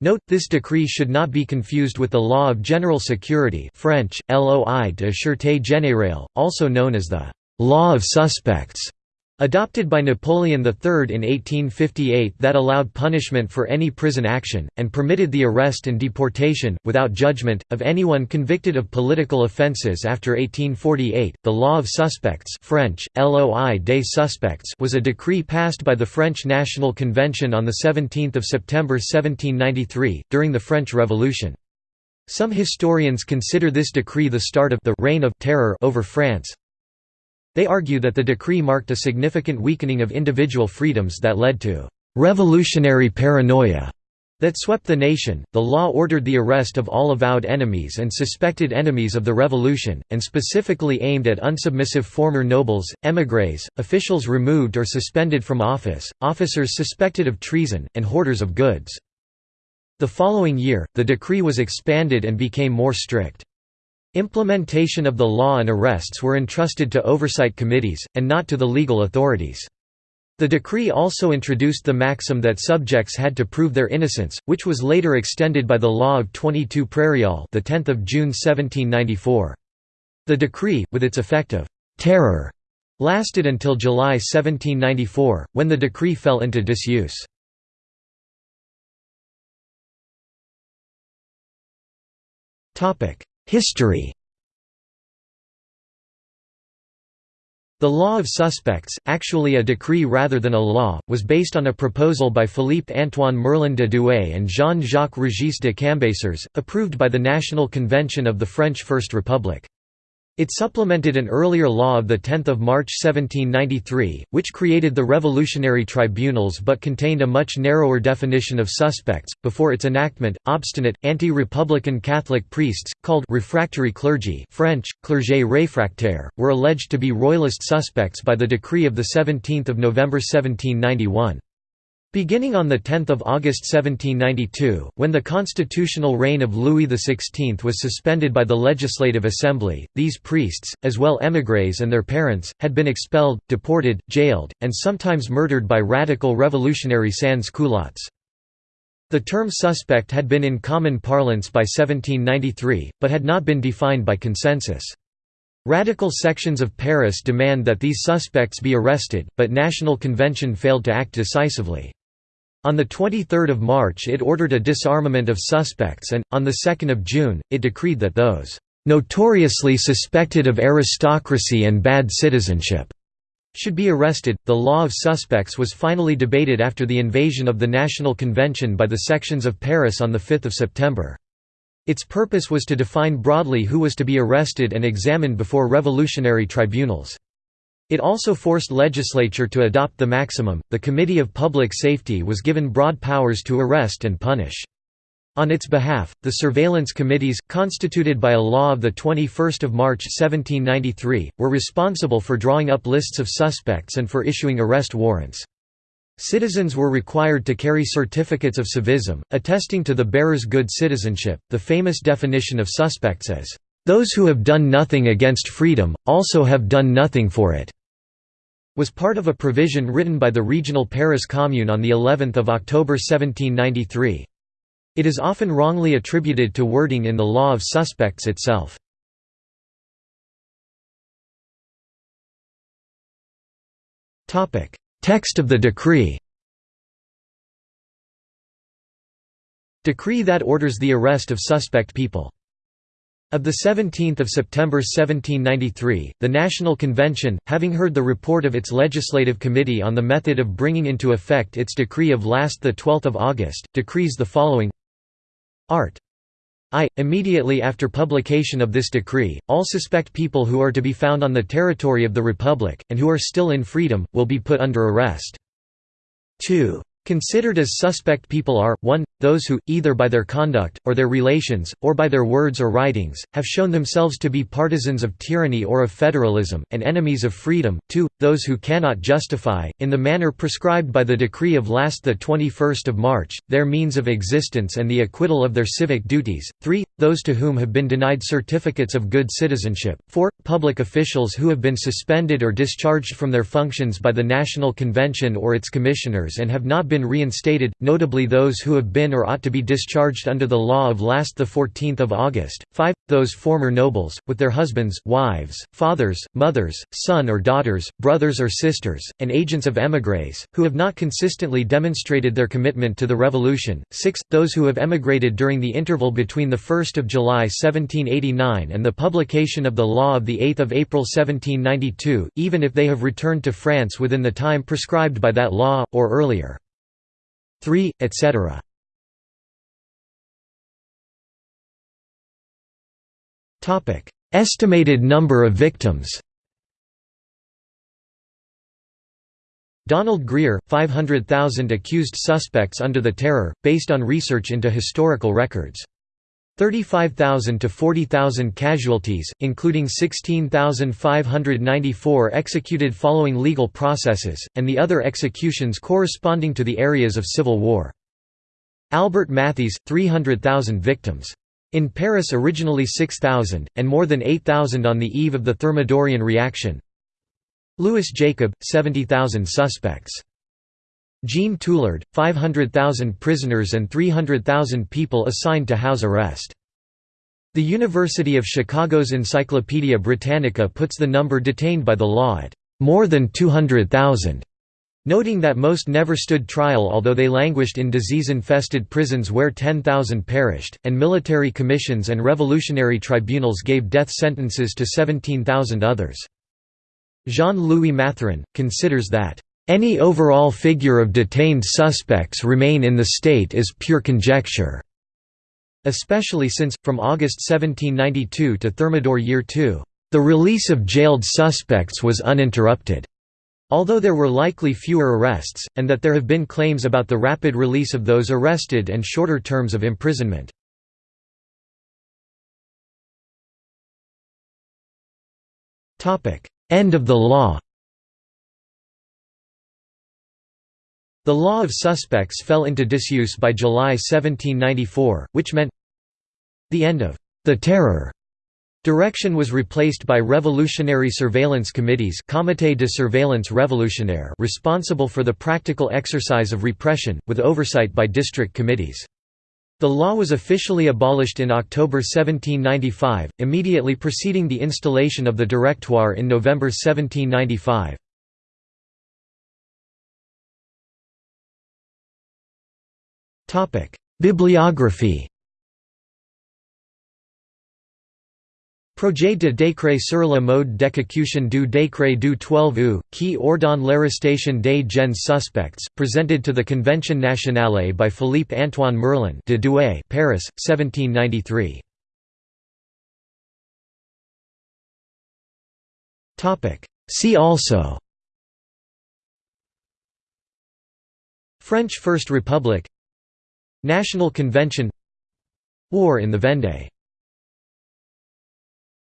Note, this decree should not be confused with the Law of General Security French, Loi de Sûreté Générale, also known as the «Law of Suspects», adopted by Napoleon III in 1858 that allowed punishment for any prison action, and permitted the arrest and deportation, without judgment, of anyone convicted of political offences after 1848. The Law of Suspects French, Loi des Suspects was a decree passed by the French National Convention on 17 September 1793, during the French Revolution. Some historians consider this decree the start of the «reign of terror» over France, they argue that the decree marked a significant weakening of individual freedoms that led to revolutionary paranoia that swept the nation. The law ordered the arrest of all avowed enemies and suspected enemies of the revolution, and specifically aimed at unsubmissive former nobles, émigrés, officials removed or suspended from office, officers suspected of treason, and hoarders of goods. The following year, the decree was expanded and became more strict. Implementation of the law and arrests were entrusted to oversight committees, and not to the legal authorities. The decree also introduced the maxim that subjects had to prove their innocence, which was later extended by the Law of 22 Prairial the 10th of June 1794. The decree, with its effect of terror, lasted until July 1794, when the decree fell into disuse. History The Law of Suspects, actually a decree rather than a law, was based on a proposal by Philippe-Antoine Merlin de Douai and Jean-Jacques Régis de Cambacérès, approved by the National Convention of the French First Republic. It supplemented an earlier law of 10 March 1793, which created the revolutionary tribunals but contained a much narrower definition of suspects. Before its enactment, obstinate, anti-republican Catholic priests, called refractory clergy French, clergé réfractaire, were alleged to be royalist suspects by the decree of 17 November 1791. Beginning on 10 August 1792, when the constitutional reign of Louis XVI was suspended by the Legislative Assembly, these priests, as well émigrés and their parents, had been expelled, deported, jailed, and sometimes murdered by radical revolutionary sans-culottes. The term suspect had been in common parlance by 1793, but had not been defined by consensus. Radical sections of Paris demand that these suspects be arrested, but National Convention failed to act decisively. On 23 March it ordered a disarmament of suspects and, on 2 June, it decreed that those "...notoriously suspected of aristocracy and bad citizenship." should be arrested. The law of suspects was finally debated after the invasion of the National Convention by the sections of Paris on 5 September. Its purpose was to define broadly who was to be arrested and examined before revolutionary tribunals. It also forced legislature to adopt the maximum. The Committee of Public Safety was given broad powers to arrest and punish. On its behalf, the surveillance committees, constituted by a law of 21 March 1793, were responsible for drawing up lists of suspects and for issuing arrest warrants. Citizens were required to carry certificates of civism, attesting to the bearer's good citizenship. The famous definition of suspects as, "...those who have done nothing against freedom, also have done nothing for it." Was part of a provision written by the regional Paris Commune on the 11th of October 1793. It is often wrongly attributed to wording in the law of suspects itself. Text of the decree Decree that orders the arrest of suspect people of 17 September 1793, the National Convention, having heard the report of its legislative committee on the method of bringing into effect its decree of last 12 August, decrees the following Art. I. Immediately after publication of this decree, all suspect people who are to be found on the territory of the Republic, and who are still in freedom, will be put under arrest. 2. Considered as suspect people are, 1, those who, either by their conduct, or their relations, or by their words or writings, have shown themselves to be partisans of tyranny or of federalism, and enemies of freedom, 2, those who cannot justify, in the manner prescribed by the decree of last 21 March, their means of existence and the acquittal of their civic duties, 3, those to whom have been denied certificates of good citizenship, 4, public officials who have been suspended or discharged from their functions by the National Convention or its commissioners and have not been been reinstated, notably those who have been or ought to be discharged under the law of last 14 August. 5. Those former nobles, with their husbands, wives, fathers, mothers, son or daughters, brothers or sisters, and agents of émigrés, who have not consistently demonstrated their commitment to the revolution. 6. Those who have emigrated during the interval between 1 July 1789 and the publication of the law of 8 April 1792, even if they have returned to France within the time prescribed by that law, or earlier. 3, etc. Estimated number of victims Donald Greer, 500,000 accused suspects under the Terror, based on research into historical records. 35,000 to 40,000 casualties, including 16,594 executed following legal processes, and the other executions corresponding to the areas of civil war. Albert Mathiez, 300,000 victims. In Paris originally 6,000, and more than 8,000 on the eve of the Thermidorian reaction. Louis Jacob, 70,000 suspects. Jean Tulard, 500,000 prisoners and 300,000 people assigned to house arrest. The University of Chicago's Encyclopaedia Britannica puts the number detained by the law at more than 200,000, noting that most never stood trial although they languished in disease-infested prisons where 10,000 perished, and military commissions and revolutionary tribunals gave death sentences to 17,000 others. Jean-Louis Matharan, considers that any overall figure of detained suspects remain in the state is pure conjecture, especially since, from August 1792 to Thermidor year 2, the release of jailed suspects was uninterrupted, although there were likely fewer arrests, and that there have been claims about the rapid release of those arrested and shorter terms of imprisonment. End of the law The law of suspects fell into disuse by July 1794, which meant the end of the terror. Direction was replaced by revolutionary surveillance committees Comité de surveillance révolutionnaire responsible for the practical exercise of repression, with oversight by district committees. The law was officially abolished in October 1795, immediately preceding the installation of the Directoire in November 1795. Bibliography Projet de décret sur le mode d'exécution du décret du 12 août, qui ordonne l'arrestation des gens suspects, presented to the Convention nationale by Philippe Antoine Merlin de Douai, Paris, 1793. See also French First Republic National Convention. War in the Vendée